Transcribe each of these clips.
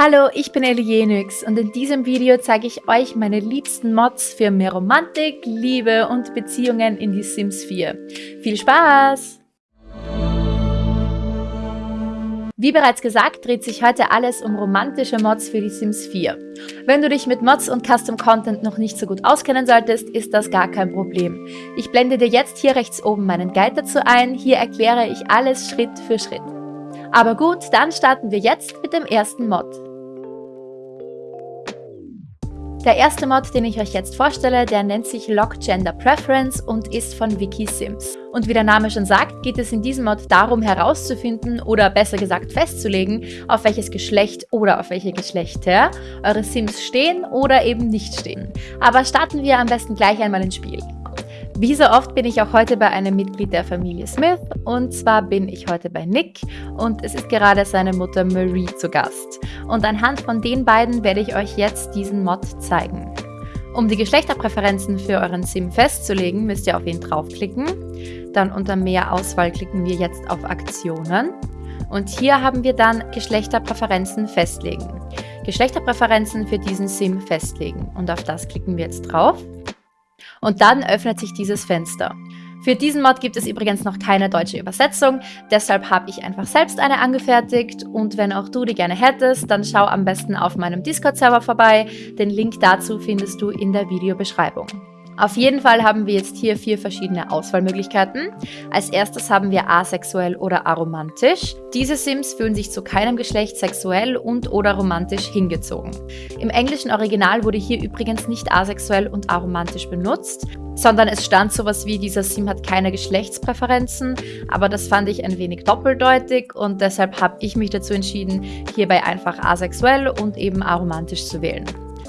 Hallo, ich bin Elienix und in diesem Video zeige ich euch meine liebsten Mods für mehr Romantik, Liebe und Beziehungen in die Sims 4. Viel Spaß! Wie bereits gesagt, dreht sich heute alles um romantische Mods für die Sims 4. Wenn du dich mit Mods und Custom Content noch nicht so gut auskennen solltest, ist das gar kein Problem. Ich blende dir jetzt hier rechts oben meinen Guide dazu ein, hier erkläre ich alles Schritt für Schritt. Aber gut, dann starten wir jetzt mit dem ersten Mod. Der erste Mod, den ich euch jetzt vorstelle, der nennt sich Lock Gender Preference und ist von Wiki Sims. Und wie der Name schon sagt, geht es in diesem Mod darum herauszufinden oder besser gesagt festzulegen, auf welches Geschlecht oder auf welche Geschlechter eure Sims stehen oder eben nicht stehen. Aber starten wir am besten gleich einmal ins Spiel. Wie so oft bin ich auch heute bei einem Mitglied der Familie Smith und zwar bin ich heute bei Nick und es ist gerade seine Mutter Marie zu Gast. Und anhand von den beiden werde ich euch jetzt diesen Mod zeigen. Um die Geschlechterpräferenzen für euren Sim festzulegen, müsst ihr auf ihn draufklicken. Dann unter Mehr Auswahl klicken wir jetzt auf Aktionen. Und hier haben wir dann Geschlechterpräferenzen festlegen. Geschlechterpräferenzen für diesen Sim festlegen. Und auf das klicken wir jetzt drauf und dann öffnet sich dieses Fenster. Für diesen Mod gibt es übrigens noch keine deutsche Übersetzung, deshalb habe ich einfach selbst eine angefertigt und wenn auch du die gerne hättest, dann schau am besten auf meinem Discord-Server vorbei, den Link dazu findest du in der Videobeschreibung. Auf jeden Fall haben wir jetzt hier vier verschiedene Auswahlmöglichkeiten. Als erstes haben wir asexuell oder aromantisch. Diese Sims fühlen sich zu keinem Geschlecht sexuell und oder romantisch hingezogen. Im englischen Original wurde hier übrigens nicht asexuell und aromantisch benutzt, sondern es stand sowas wie, dieser Sim hat keine Geschlechtspräferenzen, aber das fand ich ein wenig doppeldeutig und deshalb habe ich mich dazu entschieden, hierbei einfach asexuell und eben aromantisch zu wählen.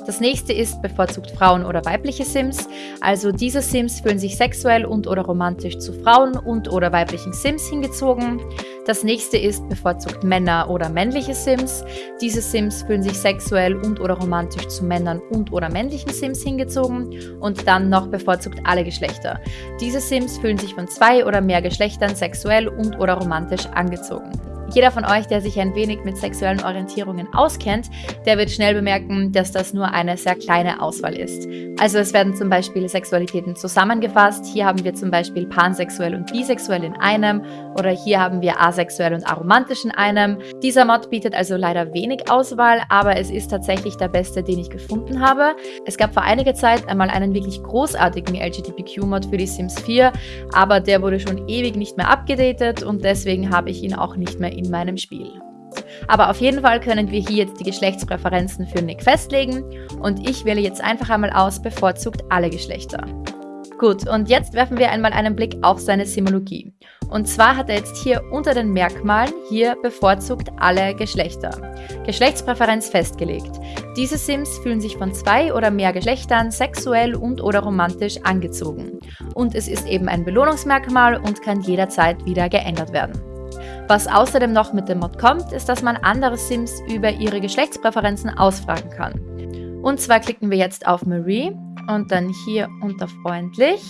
Das nächste ist bevorzugt Frauen oder weibliche Sims. Also diese Sims fühlen sich sexuell und oder romantisch zu Frauen und oder weiblichen Sims hingezogen. Das nächste ist bevorzugt Männer oder männliche Sims. Diese Sims fühlen sich sexuell und oder romantisch zu Männern und oder männlichen Sims hingezogen. Und dann noch bevorzugt alle Geschlechter. Diese Sims fühlen sich von zwei oder mehr Geschlechtern sexuell und oder romantisch angezogen. Jeder von euch, der sich ein wenig mit sexuellen Orientierungen auskennt, der wird schnell bemerken, dass das nur eine sehr kleine Auswahl ist. Also es werden zum Beispiel Sexualitäten zusammengefasst. Hier haben wir zum Beispiel pansexuell und bisexuell in einem oder hier haben wir asexuell und aromantisch in einem. Dieser Mod bietet also leider wenig Auswahl, aber es ist tatsächlich der beste, den ich gefunden habe. Es gab vor einiger Zeit einmal einen wirklich großartigen LGBTQ-Mod für die Sims 4, aber der wurde schon ewig nicht mehr abgedatet und deswegen habe ich ihn auch nicht mehr in meinem Spiel. Aber auf jeden Fall können wir hier jetzt die Geschlechtspräferenzen für Nick festlegen und ich wähle jetzt einfach einmal aus bevorzugt alle Geschlechter. Gut, und jetzt werfen wir einmal einen Blick auf seine Simologie. Und zwar hat er jetzt hier unter den Merkmalen hier bevorzugt alle Geschlechter. Geschlechtspräferenz festgelegt. Diese Sims fühlen sich von zwei oder mehr Geschlechtern sexuell und oder romantisch angezogen. Und es ist eben ein Belohnungsmerkmal und kann jederzeit wieder geändert werden. Was außerdem noch mit dem Mod kommt, ist, dass man andere Sims über ihre Geschlechtspräferenzen ausfragen kann. Und zwar klicken wir jetzt auf Marie und dann hier unter freundlich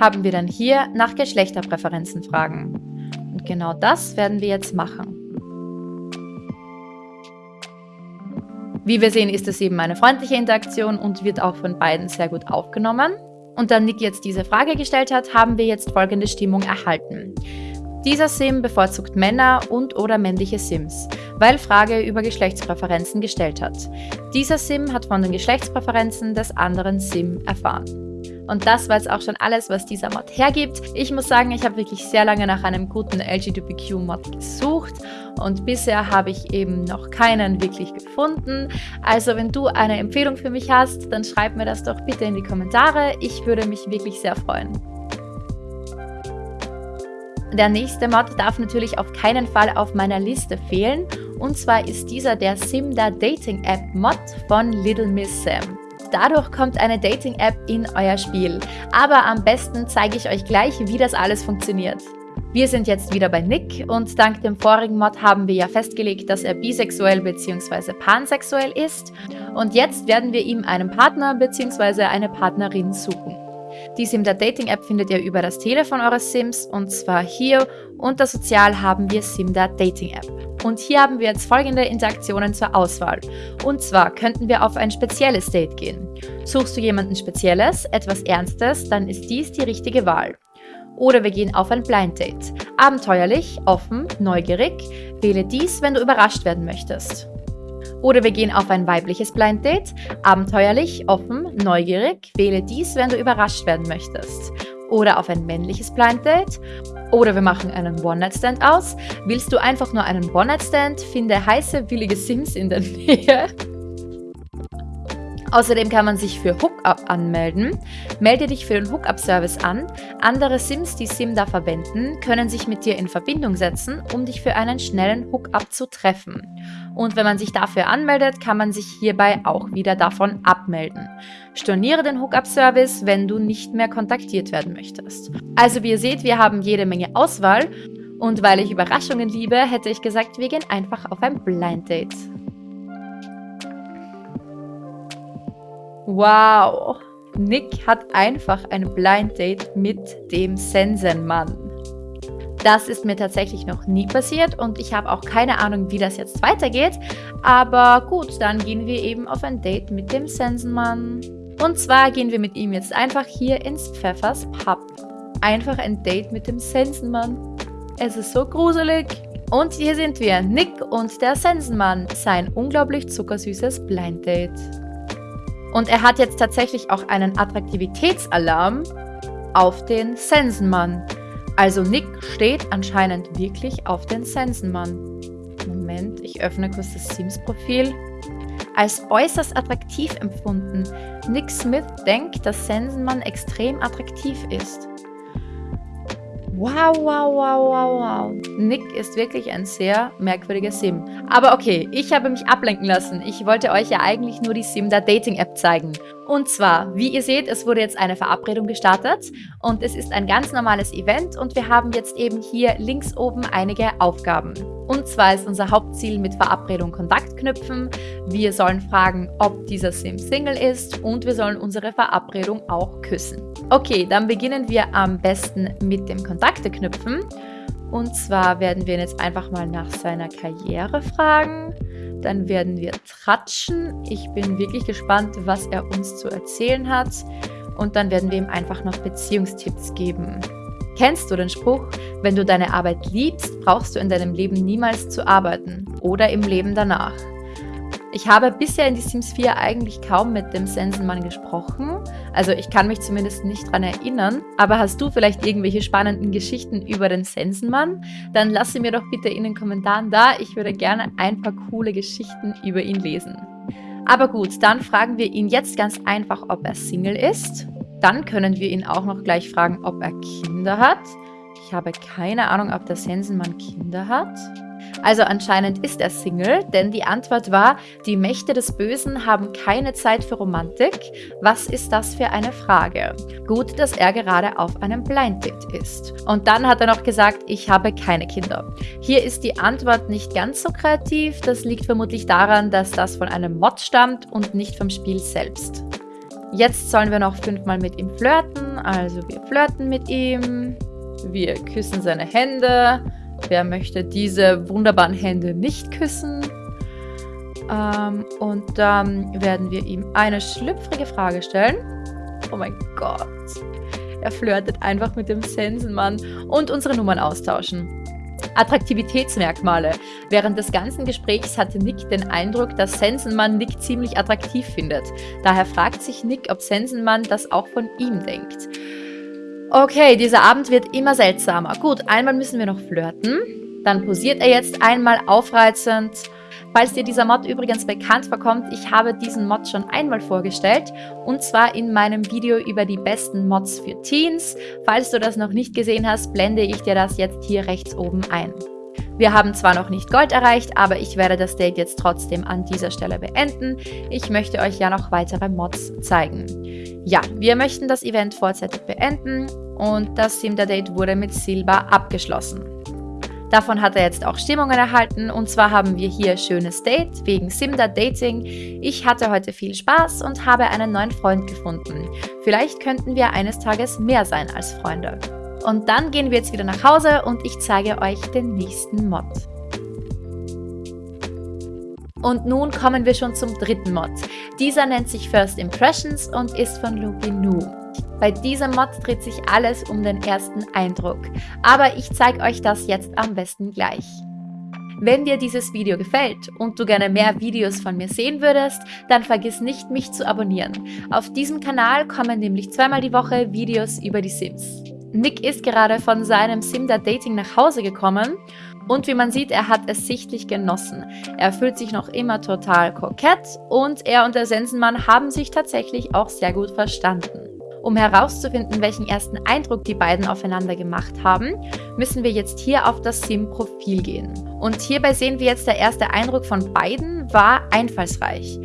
haben wir dann hier nach Geschlechterpräferenzen fragen. Und genau das werden wir jetzt machen. Wie wir sehen, ist es eben eine freundliche Interaktion und wird auch von beiden sehr gut aufgenommen und da Nick jetzt diese Frage gestellt hat, haben wir jetzt folgende Stimmung erhalten. Dieser Sim bevorzugt Männer und oder männliche Sims, weil Frage über Geschlechtspräferenzen gestellt hat. Dieser Sim hat von den Geschlechtspräferenzen des anderen Sim erfahren. Und das war jetzt auch schon alles, was dieser Mod hergibt. Ich muss sagen, ich habe wirklich sehr lange nach einem guten LGBTQ-Mod gesucht und bisher habe ich eben noch keinen wirklich gefunden. Also wenn du eine Empfehlung für mich hast, dann schreib mir das doch bitte in die Kommentare. Ich würde mich wirklich sehr freuen. Der nächste Mod darf natürlich auf keinen Fall auf meiner Liste fehlen. Und zwar ist dieser der Simda Dating App Mod von Little Miss Sam. Dadurch kommt eine Dating-App in euer Spiel. Aber am besten zeige ich euch gleich, wie das alles funktioniert. Wir sind jetzt wieder bei Nick und dank dem vorigen Mod haben wir ja festgelegt, dass er bisexuell bzw. pansexuell ist. Und jetzt werden wir ihm einen Partner bzw. eine Partnerin suchen. Die Simda Dating App findet ihr über das Telefon eures Sims und zwar hier unter Sozial haben wir Simda Dating App. Und hier haben wir jetzt folgende Interaktionen zur Auswahl. Und zwar könnten wir auf ein spezielles Date gehen. Suchst du jemanden Spezielles, etwas Ernstes, dann ist dies die richtige Wahl. Oder wir gehen auf ein Blind Date. Abenteuerlich, offen, neugierig. Wähle dies, wenn du überrascht werden möchtest. Oder wir gehen auf ein weibliches Blind Date. Abenteuerlich, offen, neugierig. Wähle dies, wenn du überrascht werden möchtest. Oder auf ein männliches Blind Date. Oder wir machen einen One-Night-Stand aus. Willst du einfach nur einen One-Night-Stand? Finde heiße, willige Sims in der Nähe. Außerdem kann man sich für Hookup anmelden. Melde dich für den Hookup-Service an. Andere Sims, die SimDa verwenden, können sich mit dir in Verbindung setzen, um dich für einen schnellen Hookup zu treffen. Und wenn man sich dafür anmeldet, kann man sich hierbei auch wieder davon abmelden. Storniere den Hookup-Service, wenn du nicht mehr kontaktiert werden möchtest. Also wie ihr seht, wir haben jede Menge Auswahl. Und weil ich Überraschungen liebe, hätte ich gesagt, wir gehen einfach auf ein Blind Date. Wow! Nick hat einfach ein Blind Date mit dem Sensenmann. Das ist mir tatsächlich noch nie passiert und ich habe auch keine Ahnung, wie das jetzt weitergeht. Aber gut, dann gehen wir eben auf ein Date mit dem Sensenmann. Und zwar gehen wir mit ihm jetzt einfach hier ins Pfeffers Pub. Einfach ein Date mit dem Sensenmann. Es ist so gruselig. Und hier sind wir, Nick und der Sensenmann, sein unglaublich zuckersüßes Blind Date. Und er hat jetzt tatsächlich auch einen Attraktivitätsalarm auf den Sensenmann. Also Nick steht anscheinend wirklich auf den Sensenmann. Moment, ich öffne kurz das Sims-Profil. Als äußerst attraktiv empfunden. Nick Smith denkt, dass Sensenmann extrem attraktiv ist. Wow, wow, wow, wow, wow. Nick ist wirklich ein sehr merkwürdiger Sim. Aber okay, ich habe mich ablenken lassen. Ich wollte euch ja eigentlich nur die Simda Dating App zeigen. Und zwar, wie ihr seht, es wurde jetzt eine Verabredung gestartet und es ist ein ganz normales Event und wir haben jetzt eben hier links oben einige Aufgaben. Und zwar ist unser Hauptziel mit Verabredung Kontakt knüpfen. Wir sollen fragen, ob dieser Sim Single ist und wir sollen unsere Verabredung auch küssen. Okay, dann beginnen wir am besten mit dem Kontakte knüpfen. Und zwar werden wir jetzt einfach mal nach seiner Karriere fragen. Dann werden wir tratschen. Ich bin wirklich gespannt, was er uns zu erzählen hat. Und dann werden wir ihm einfach noch Beziehungstipps geben. Kennst du den Spruch, wenn du deine Arbeit liebst, brauchst du in deinem Leben niemals zu arbeiten oder im Leben danach? Ich habe bisher in die Sims 4 eigentlich kaum mit dem Sensenmann gesprochen. Also ich kann mich zumindest nicht dran erinnern. Aber hast du vielleicht irgendwelche spannenden Geschichten über den Sensenmann? Dann lass sie mir doch bitte in den Kommentaren da. Ich würde gerne ein paar coole Geschichten über ihn lesen. Aber gut, dann fragen wir ihn jetzt ganz einfach, ob er Single ist. Dann können wir ihn auch noch gleich fragen, ob er Kinder hat. Ich habe keine Ahnung, ob der Sensenmann Kinder hat. Also anscheinend ist er Single, denn die Antwort war, die Mächte des Bösen haben keine Zeit für Romantik. Was ist das für eine Frage? Gut, dass er gerade auf einem Blind Date ist. Und dann hat er noch gesagt, ich habe keine Kinder. Hier ist die Antwort nicht ganz so kreativ. Das liegt vermutlich daran, dass das von einem Mod stammt und nicht vom Spiel selbst. Jetzt sollen wir noch fünfmal mit ihm flirten. Also wir flirten mit ihm. Wir küssen seine Hände. Wer möchte diese wunderbaren Hände nicht küssen? Ähm, und dann werden wir ihm eine schlüpfrige Frage stellen. Oh mein Gott. Er flirtet einfach mit dem Sensenmann und unsere Nummern austauschen. Attraktivitätsmerkmale. Während des ganzen Gesprächs hatte Nick den Eindruck, dass Sensenmann Nick ziemlich attraktiv findet. Daher fragt sich Nick, ob Sensenmann das auch von ihm denkt. Okay, dieser Abend wird immer seltsamer. Gut, einmal müssen wir noch flirten. Dann posiert er jetzt einmal aufreizend Falls dir dieser Mod übrigens bekannt vorkommt, ich habe diesen Mod schon einmal vorgestellt und zwar in meinem Video über die besten Mods für Teens. Falls du das noch nicht gesehen hast, blende ich dir das jetzt hier rechts oben ein. Wir haben zwar noch nicht Gold erreicht, aber ich werde das Date jetzt trotzdem an dieser Stelle beenden. Ich möchte euch ja noch weitere Mods zeigen. Ja, wir möchten das Event vorzeitig beenden und das Sim Date wurde mit Silber abgeschlossen. Davon hat er jetzt auch Stimmungen erhalten und zwar haben wir hier schönes Date wegen Simda Dating. Ich hatte heute viel Spaß und habe einen neuen Freund gefunden. Vielleicht könnten wir eines Tages mehr sein als Freunde. Und dann gehen wir jetzt wieder nach Hause und ich zeige euch den nächsten Mod. Und nun kommen wir schon zum dritten Mod. Dieser nennt sich First Impressions und ist von Lupinu. Bei diesem Mod dreht sich alles um den ersten Eindruck. Aber ich zeige euch das jetzt am besten gleich. Wenn dir dieses Video gefällt und du gerne mehr Videos von mir sehen würdest, dann vergiss nicht, mich zu abonnieren. Auf diesem Kanal kommen nämlich zweimal die Woche Videos über die Sims. Nick ist gerade von seinem Simda Dating nach Hause gekommen und wie man sieht, er hat es sichtlich genossen. Er fühlt sich noch immer total kokett und er und der Sensenmann haben sich tatsächlich auch sehr gut verstanden. Um herauszufinden, welchen ersten Eindruck die beiden aufeinander gemacht haben, müssen wir jetzt hier auf das Sim-Profil gehen. Und hierbei sehen wir jetzt, der erste Eindruck von beiden war einfallsreich.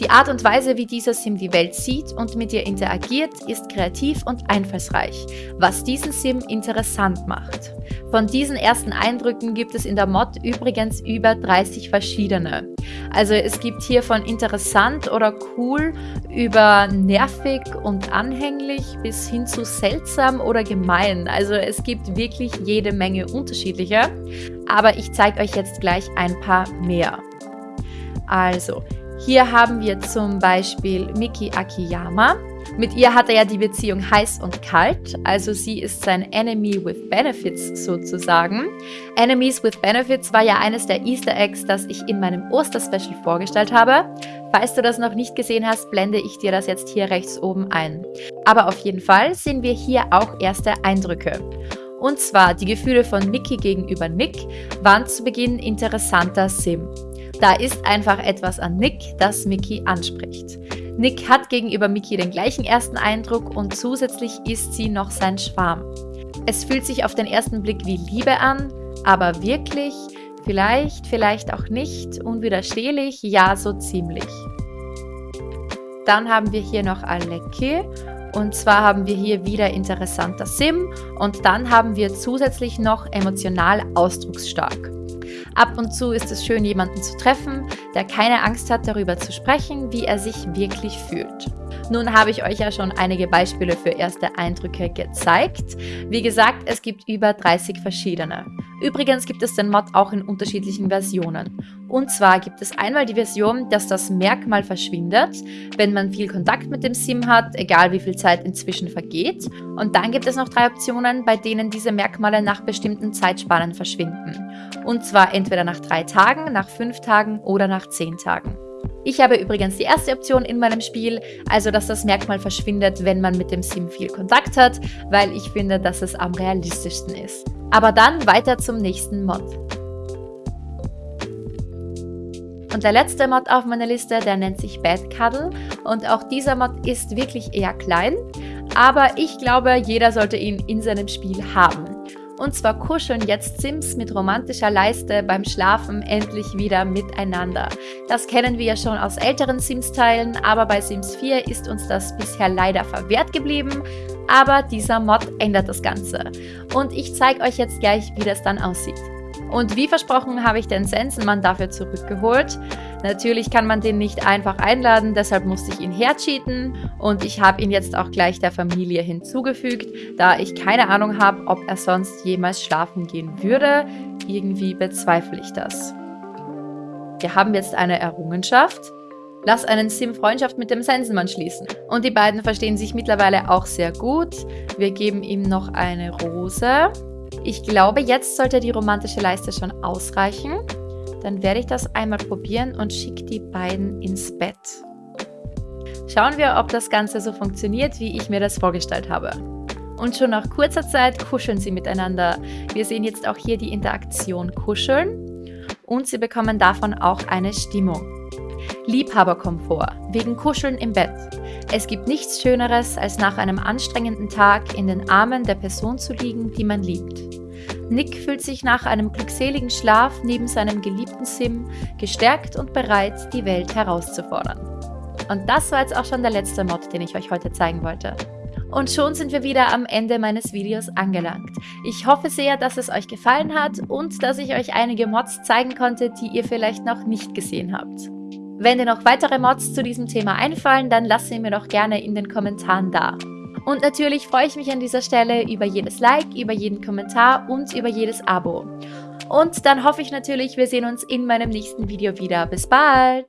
Die Art und Weise, wie dieser Sim die Welt sieht und mit ihr interagiert, ist kreativ und einfallsreich, was diesen Sim interessant macht. Von diesen ersten Eindrücken gibt es in der Mod übrigens über 30 verschiedene. Also es gibt hier von interessant oder cool über nervig und anhänglich bis hin zu seltsam oder gemein. Also es gibt wirklich jede Menge unterschiedliche, aber ich zeige euch jetzt gleich ein paar mehr. Also, hier haben wir zum Beispiel Miki Akiyama. Mit ihr hat er ja die Beziehung heiß und kalt, also sie ist sein Enemy with Benefits sozusagen. Enemies with Benefits war ja eines der Easter Eggs, das ich in meinem Osterspecial vorgestellt habe. Falls du das noch nicht gesehen hast, blende ich dir das jetzt hier rechts oben ein. Aber auf jeden Fall sehen wir hier auch erste Eindrücke. Und zwar die Gefühle von Mickey gegenüber Nick waren zu Beginn interessanter Sim. Da ist einfach etwas an Nick, das Mickey anspricht. Nick hat gegenüber Mickey den gleichen ersten Eindruck und zusätzlich ist sie noch sein Schwarm. Es fühlt sich auf den ersten Blick wie Liebe an, aber wirklich, vielleicht, vielleicht auch nicht, unwiderstehlich, ja, so ziemlich. Dann haben wir hier noch Aleki und zwar haben wir hier wieder interessanter Sim und dann haben wir zusätzlich noch emotional ausdrucksstark. Ab und zu ist es schön, jemanden zu treffen, der keine Angst hat, darüber zu sprechen, wie er sich wirklich fühlt. Nun habe ich euch ja schon einige Beispiele für erste Eindrücke gezeigt. Wie gesagt, es gibt über 30 verschiedene. Übrigens gibt es den Mod auch in unterschiedlichen Versionen. Und zwar gibt es einmal die Version, dass das Merkmal verschwindet, wenn man viel Kontakt mit dem Sim hat, egal wie viel Zeit inzwischen vergeht. Und dann gibt es noch drei Optionen, bei denen diese Merkmale nach bestimmten Zeitspannen verschwinden. Und zwar entweder nach drei Tagen, nach fünf Tagen oder nach zehn Tagen. Ich habe übrigens die erste Option in meinem Spiel, also dass das Merkmal verschwindet, wenn man mit dem Sim viel Kontakt hat, weil ich finde, dass es am realistischsten ist. Aber dann weiter zum nächsten Mod. Und der letzte Mod auf meiner Liste, der nennt sich Bad Cuddle und auch dieser Mod ist wirklich eher klein, aber ich glaube, jeder sollte ihn in seinem Spiel haben. Und zwar kuscheln jetzt Sims mit romantischer Leiste beim Schlafen endlich wieder miteinander. Das kennen wir ja schon aus älteren Sims-Teilen, aber bei Sims 4 ist uns das bisher leider verwehrt geblieben. Aber dieser Mod ändert das Ganze. Und ich zeige euch jetzt gleich, wie das dann aussieht. Und wie versprochen habe ich den Sensenmann dafür zurückgeholt. Natürlich kann man den nicht einfach einladen, deshalb musste ich ihn hercheaten und ich habe ihn jetzt auch gleich der Familie hinzugefügt, da ich keine Ahnung habe, ob er sonst jemals schlafen gehen würde. Irgendwie bezweifle ich das. Wir haben jetzt eine Errungenschaft. Lass einen Sim Freundschaft mit dem Sensenmann schließen. Und die beiden verstehen sich mittlerweile auch sehr gut. Wir geben ihm noch eine Rose. Ich glaube, jetzt sollte die romantische Leiste schon ausreichen. Dann werde ich das einmal probieren und schicke die beiden ins Bett. Schauen wir, ob das Ganze so funktioniert, wie ich mir das vorgestellt habe. Und schon nach kurzer Zeit kuscheln sie miteinander. Wir sehen jetzt auch hier die Interaktion kuscheln und sie bekommen davon auch eine Stimmung. Liebhaberkomfort, wegen Kuscheln im Bett. Es gibt nichts Schöneres, als nach einem anstrengenden Tag in den Armen der Person zu liegen, die man liebt. Nick fühlt sich nach einem glückseligen Schlaf neben seinem geliebten Sim gestärkt und bereit, die Welt herauszufordern. Und das war jetzt auch schon der letzte Mod, den ich euch heute zeigen wollte. Und schon sind wir wieder am Ende meines Videos angelangt. Ich hoffe sehr, dass es euch gefallen hat und dass ich euch einige Mods zeigen konnte, die ihr vielleicht noch nicht gesehen habt. Wenn dir noch weitere Mods zu diesem Thema einfallen, dann lasst sie mir doch gerne in den Kommentaren da. Und natürlich freue ich mich an dieser Stelle über jedes Like, über jeden Kommentar und über jedes Abo. Und dann hoffe ich natürlich, wir sehen uns in meinem nächsten Video wieder. Bis bald!